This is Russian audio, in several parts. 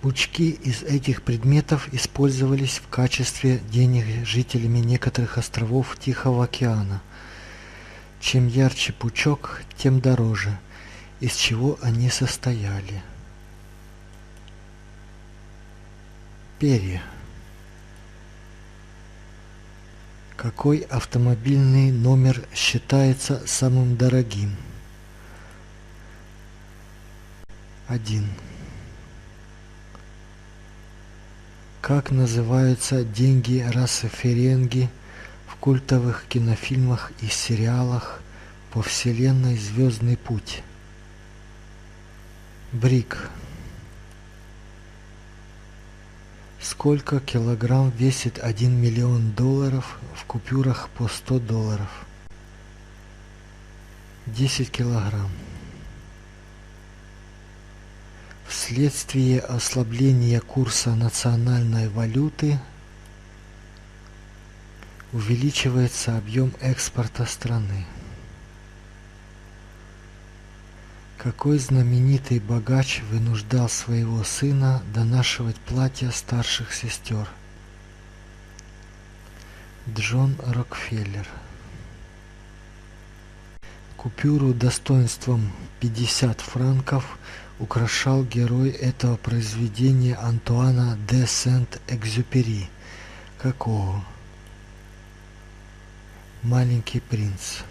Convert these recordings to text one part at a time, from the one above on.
Пучки из этих предметов использовались в качестве денег жителями некоторых островов Тихого океана. Чем ярче пучок, тем дороже, из чего они состояли. Перья. Какой автомобильный номер считается самым дорогим? Один. Как называются деньги расы Ференги в культовых кинофильмах и сериалах по вселенной «Звездный путь»? Брик. Сколько килограмм весит один миллион долларов в купюрах по 100 долларов? 10 килограмм. Вследствие ослабления курса национальной валюты увеличивается объем экспорта страны. Какой знаменитый богач вынуждал своего сына донашивать платья старших сестер? Джон Рокфеллер. Купюру достоинством 50 франков украшал герой этого произведения Антуана де Сент-Экзюпери. Какого? Маленький принц.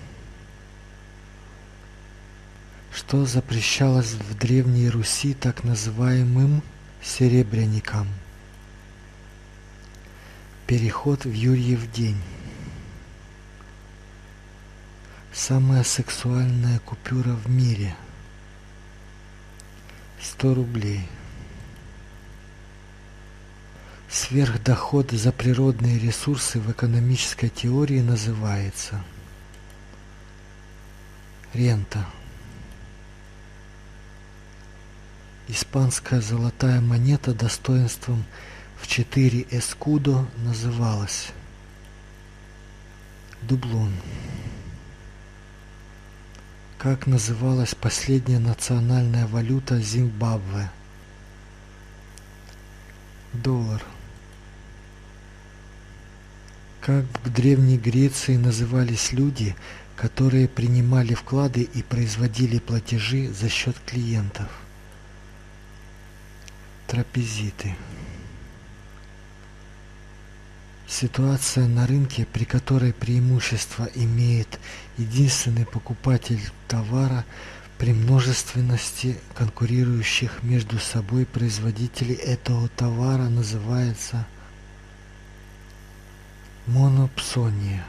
Что запрещалось в Древней Руси так называемым серебряникам? Переход в Юрьев день. Самая сексуальная купюра в мире – 100 рублей. Сверхдоход за природные ресурсы в экономической теории называется рента. Испанская золотая монета достоинством в 4 эскудо называлась дублон. Как называлась последняя национальная валюта Зимбабве? Доллар. Как в Древней Греции назывались люди, которые принимали вклады и производили платежи за счет клиентов? Трапезиты. Ситуация на рынке, при которой преимущество имеет единственный покупатель товара при множественности конкурирующих между собой производителей этого товара называется монопсония.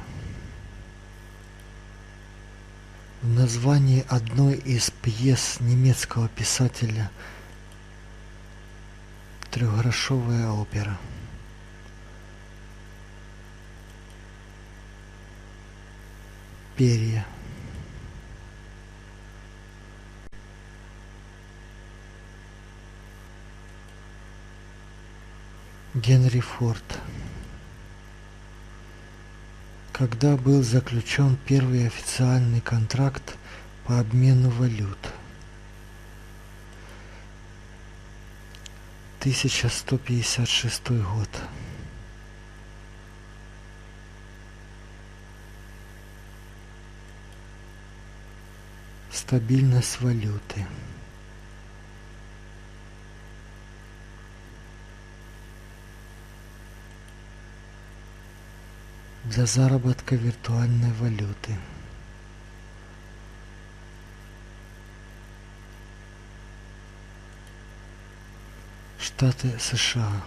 В названии одной из пьес немецкого писателя «Трехгрошовая опера» перья. Генри Форд. Когда был заключен первый официальный контракт по обмену валют? 1156 год. Стабильность валюты. Для заработка виртуальной валюты. Штаты США.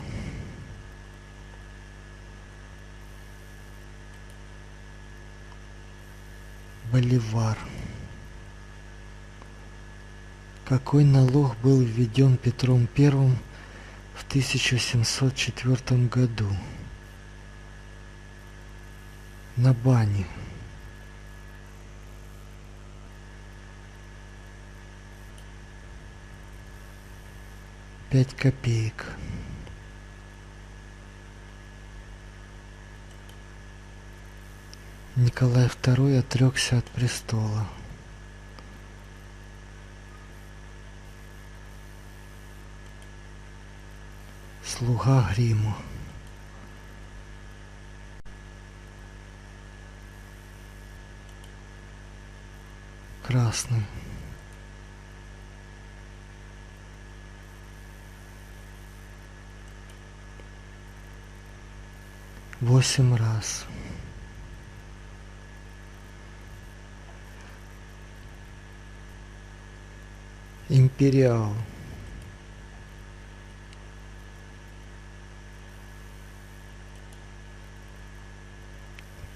Боливар. Какой налог был введен Петром I в 1704 году? На бане. Пять копеек. Николай II отрекся от престола. Слуга гриму. Красный. Восемь раз. Империал.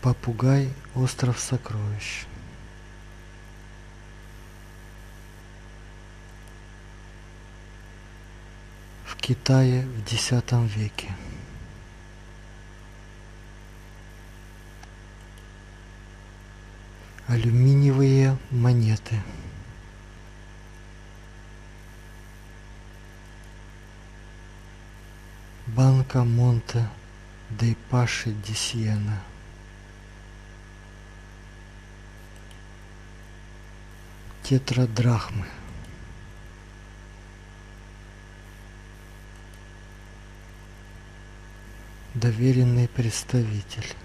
Попугай. Остров сокровищ. В Китае в X веке. Алюминиевые монеты. Банка Монте дей Паши ди Тетрадрахмы. Доверенный представитель.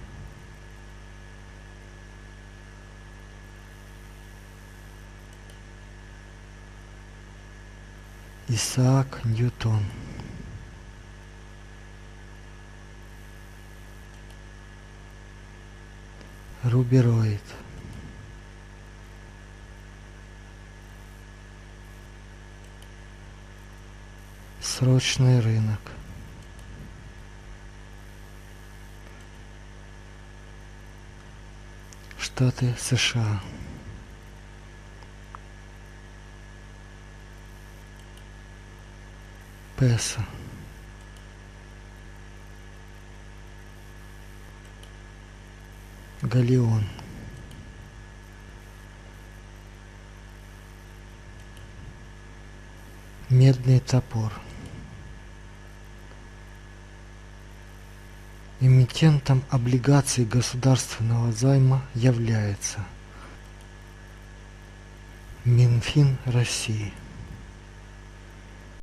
Исаак Ньютон. Рубероид. Срочный рынок. Штаты США. Песо. Галеон. Медный топор. Эмитентом облигаций государственного займа является Минфин России.